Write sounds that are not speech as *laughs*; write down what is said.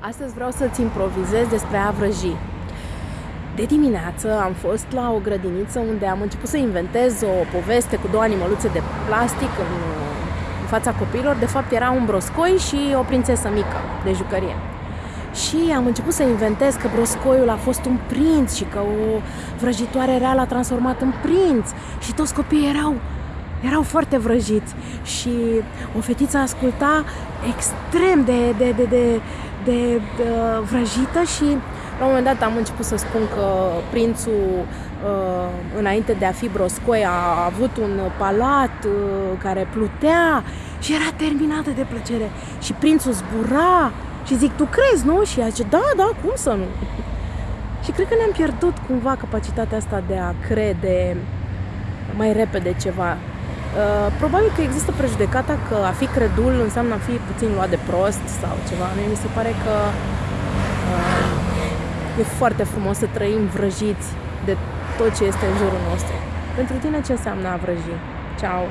Astăzi vreau să-ți improvizez despre a vrăji. De dimineață am fost la o grădiniță unde am început să inventez o poveste cu două animăluțe de plastic în, în fața copiilor. De fapt era un broscoi și o prințesă mică de jucărie. Și am început să inventez că broscoiul a fost un prinț și că o vrăjitoare rea l-a transformat în prinț și toți copiii erau erau foarte vrăjiți și o fetiță asculta extrem de, de, de, de, de, de vrăjită și la un moment dat am început să spun că prințul uh, înainte de a fi broscoi a avut un palat uh, care plutea și era terminată de plăcere și prințul zbura și zic, tu crezi, nu? Și ea zice, da, da, cum să nu? *laughs* și cred că ne-am pierdut cumva capacitatea asta de a crede mai repede ceva. Uh, probabil că există prejudecata că a fi credul înseamnă a fi puțin luat de prost sau ceva. Mie mi se pare că uh, e foarte frumos să trăim vrăjiți de tot ce este în jurul nostru. Pentru tine ce înseamnă a vrăji? Ciao!